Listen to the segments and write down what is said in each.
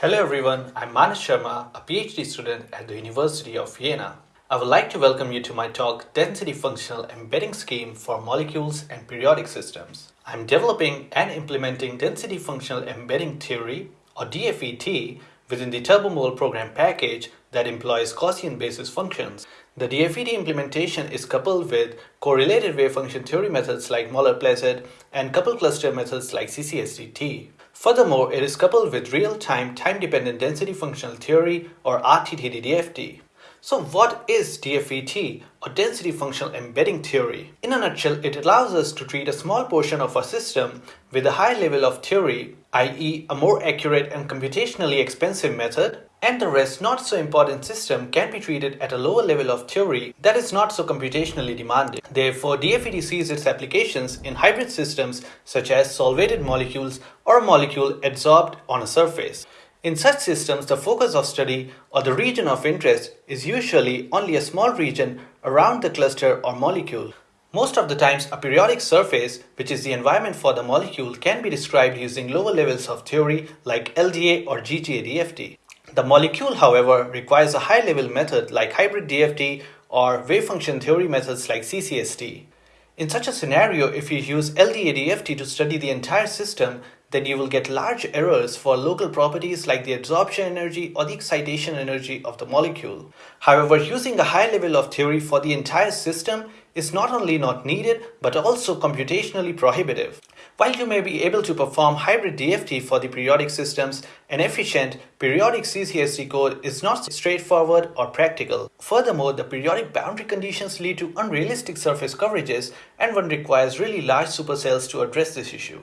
Hello everyone, I'm Manas Sharma, a PhD student at the University of Jena. I would like to welcome you to my talk Density Functional Embedding Scheme for Molecules and Periodic Systems. I'm developing and implementing Density Functional Embedding Theory or DFET within the Turbomole program package that employs Gaussian basis functions. The DFET implementation is coupled with correlated wave function theory methods like Møller-Plesset and coupled cluster methods like CCSDT. Furthermore, it is coupled with real-time time-dependent density functional theory or RTTD-DFT. So what is DFET or density functional embedding theory? In a nutshell, it allows us to treat a small portion of a system with a high level of theory, i.e. a more accurate and computationally expensive method, and the rest not so important system can be treated at a lower level of theory that is not so computationally demanding. Therefore, DFET sees its applications in hybrid systems such as solvated molecules or a molecule adsorbed on a surface. In such systems, the focus of study or the region of interest is usually only a small region around the cluster or molecule. Most of the times, a periodic surface, which is the environment for the molecule, can be described using lower levels of theory like LDA or GGA-DFT. The molecule, however, requires a high-level method like hybrid DFT or wave function theory methods like CCST. In such a scenario, if you use LDA-DFT to study the entire system, then you will get large errors for local properties like the absorption energy or the excitation energy of the molecule. However, using a high level of theory for the entire system is not only not needed but also computationally prohibitive. While you may be able to perform hybrid DFT for the periodic systems, an efficient periodic CCST code is not straightforward or practical. Furthermore, the periodic boundary conditions lead to unrealistic surface coverages and one requires really large supercells to address this issue.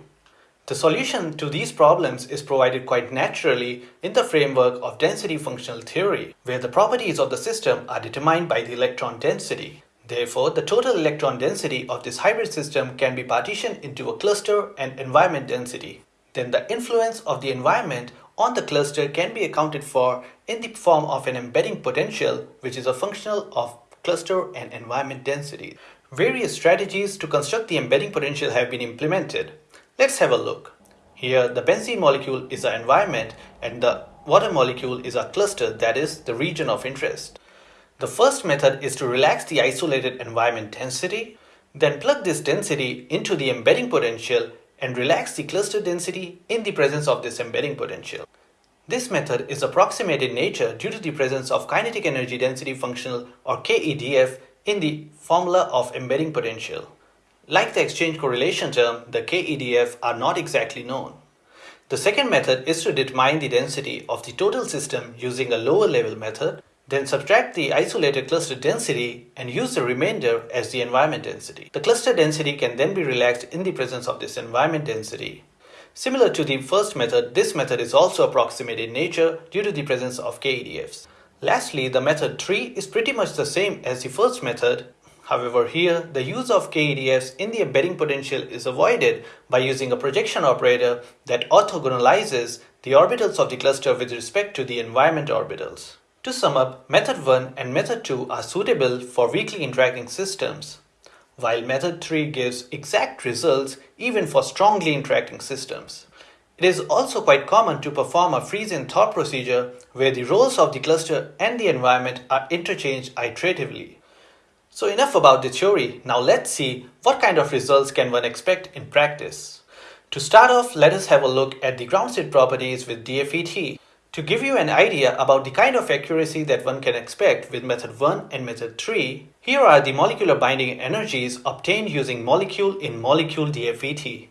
The solution to these problems is provided quite naturally in the framework of density functional theory, where the properties of the system are determined by the electron density. Therefore, the total electron density of this hybrid system can be partitioned into a cluster and environment density. Then the influence of the environment on the cluster can be accounted for in the form of an embedding potential, which is a functional of cluster and environment density. Various strategies to construct the embedding potential have been implemented. Let's have a look. Here the benzene molecule is our environment and the water molecule is our cluster that is the region of interest. The first method is to relax the isolated environment density, then plug this density into the embedding potential and relax the cluster density in the presence of this embedding potential. This method is approximate in nature due to the presence of kinetic energy density functional or KEDF in the formula of embedding potential. Like the exchange correlation term, the KEDF are not exactly known. The second method is to determine the density of the total system using a lower level method, then subtract the isolated cluster density and use the remainder as the environment density. The cluster density can then be relaxed in the presence of this environment density. Similar to the first method, this method is also approximate in nature due to the presence of KEDFs. Lastly, the method 3 is pretty much the same as the first method However, here the use of KEDFs in the embedding potential is avoided by using a projection operator that orthogonalizes the orbitals of the cluster with respect to the environment orbitals. To sum up, method 1 and method 2 are suitable for weakly interacting systems, while method 3 gives exact results even for strongly interacting systems. It is also quite common to perform a freeze-and-thaw procedure where the roles of the cluster and the environment are interchanged iteratively. So enough about the theory, now let's see what kind of results can one expect in practice. To start off, let us have a look at the ground state properties with DFET. To give you an idea about the kind of accuracy that one can expect with method 1 and method 3, here are the molecular binding energies obtained using molecule-in-molecule DFET.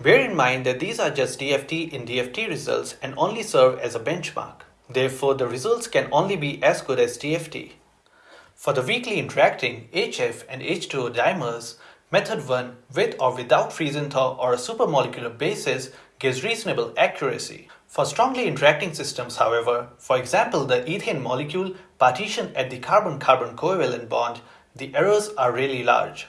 Bear in mind that these are just DFT in DFT results and only serve as a benchmark. Therefore, the results can only be as good as DFT. For the weakly interacting HF and H2O dimers, method 1 with or without freeze-and-thaw or a supermolecular basis gives reasonable accuracy. For strongly interacting systems, however, for example the ethane molecule partitioned at the carbon-carbon covalent bond, the errors are really large.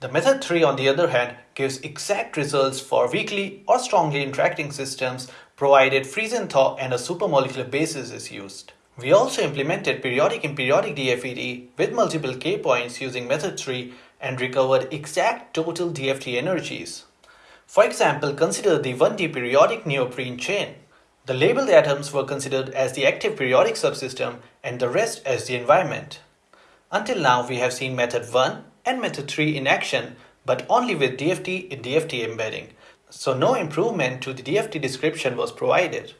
The method 3 on the other hand gives exact results for weakly or strongly interacting systems provided freeze-and-thaw and a supermolecular basis is used. We also implemented periodic and periodic DFET with multiple K points using method 3 and recovered exact total DFT energies. For example, consider the 1D periodic neoprene chain. The labeled atoms were considered as the active periodic subsystem and the rest as the environment. Until now, we have seen method 1 and method 3 in action, but only with DFT in DFT embedding. So no improvement to the DFT description was provided.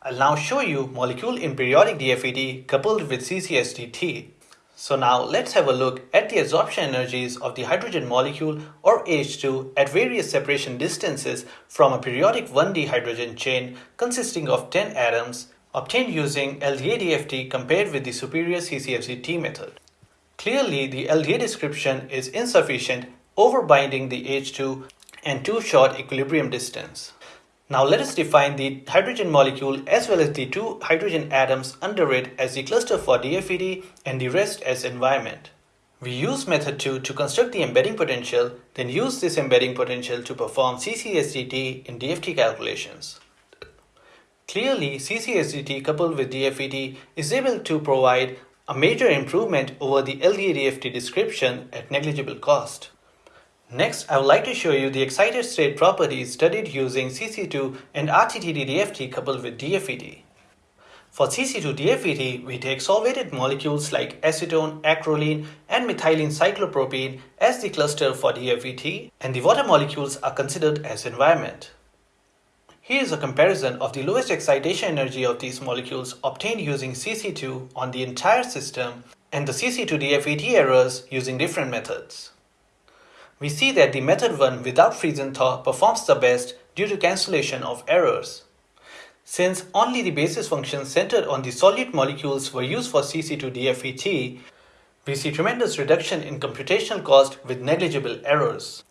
I'll now show you molecule in periodic DFT coupled with CCSDT. So now let's have a look at the absorption energies of the hydrogen molecule or H2 at various separation distances from a periodic 1D hydrogen chain consisting of 10 atoms obtained using LDA-DFT compared with the superior CCSDT method. Clearly, the LDA description is insufficient, overbinding the H2 and too short equilibrium distance. Now let us define the hydrogen molecule as well as the two hydrogen atoms under it as the cluster for DFT and the rest as environment. We use method 2 to construct the embedding potential, then use this embedding potential to perform CCSDT in DFT calculations. Clearly, CCSDT coupled with DFT is able to provide a major improvement over the LDA-DFT description at negligible cost. Next, I would like to show you the excited state properties studied using CC2 and RTTD-DFT coupled with DFT. For CC2-DFT, we take solvated molecules like acetone, acrolein, and methylene cyclopropene as the cluster for DFT, and the water molecules are considered as environment. Here is a comparison of the lowest excitation energy of these molecules obtained using CC2 on the entire system and the CC2-DFT errors using different methods. We see that the method 1 without freeze-and-thaw performs the best due to cancellation of errors. Since only the basis functions centered on the solute molecules were used for CC2-DFT, we see tremendous reduction in computational cost with negligible errors.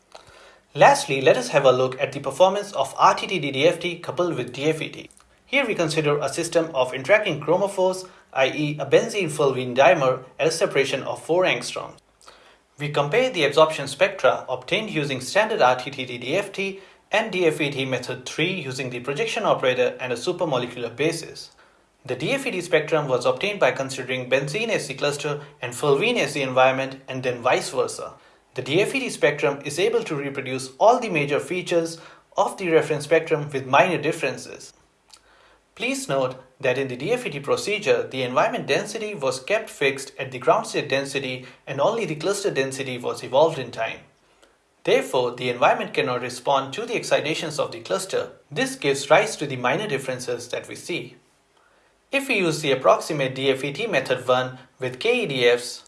Lastly, let us have a look at the performance of RTTD-DFT coupled with DFT. Here we consider a system of interacting chromophores, i.e. a benzene-fulvene dimer at a separation of 4 angstroms. We compare the absorption spectra obtained using standard RTTD-DFT and DFT method 3 using the projection operator and a supermolecular basis. The DFT spectrum was obtained by considering benzene as the cluster and fulvene as the environment and then vice versa. The DFT spectrum is able to reproduce all the major features of the reference spectrum with minor differences. Please note that in the DFT procedure, the environment density was kept fixed at the ground state density and only the cluster density was evolved in time. Therefore, the environment cannot respond to the excitations of the cluster. This gives rise to the minor differences that we see. If we use the approximate DFT method 1 with KEDFs,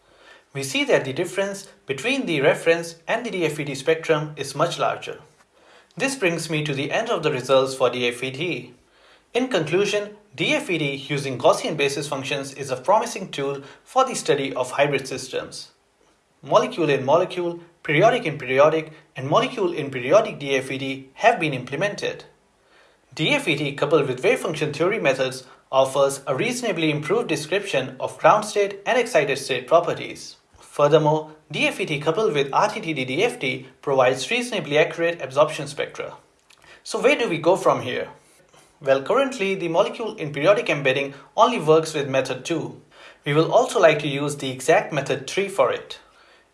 we see that the difference between the reference and the DFT spectrum is much larger. This brings me to the end of the results for DFT. In conclusion, DFT using Gaussian basis functions is a promising tool for the study of hybrid systems. Molecule in molecule, periodic in periodic, and molecule in periodic DFT have been implemented. DFT coupled with wave function theory methods offers a reasonably improved description of ground state and excited state properties. Furthermore, DFT coupled with RTTD-DFT provides reasonably accurate absorption spectra. So where do we go from here? Well, currently the molecule in periodic embedding only works with method 2. We will also like to use the exact method 3 for it.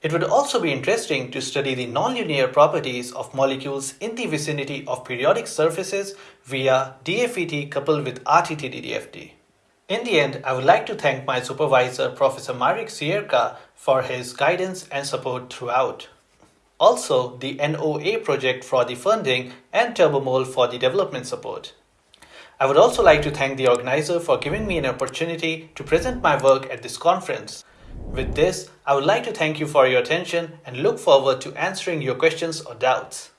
It would also be interesting to study the nonlinear properties of molecules in the vicinity of periodic surfaces via DFT coupled with RTTD-DFT. In the end, I would like to thank my supervisor Professor Marek Sierka for his guidance and support throughout. Also, the NOA project for the funding and Turbomole for the development support. I would also like to thank the organizer for giving me an opportunity to present my work at this conference. With this, I would like to thank you for your attention and look forward to answering your questions or doubts.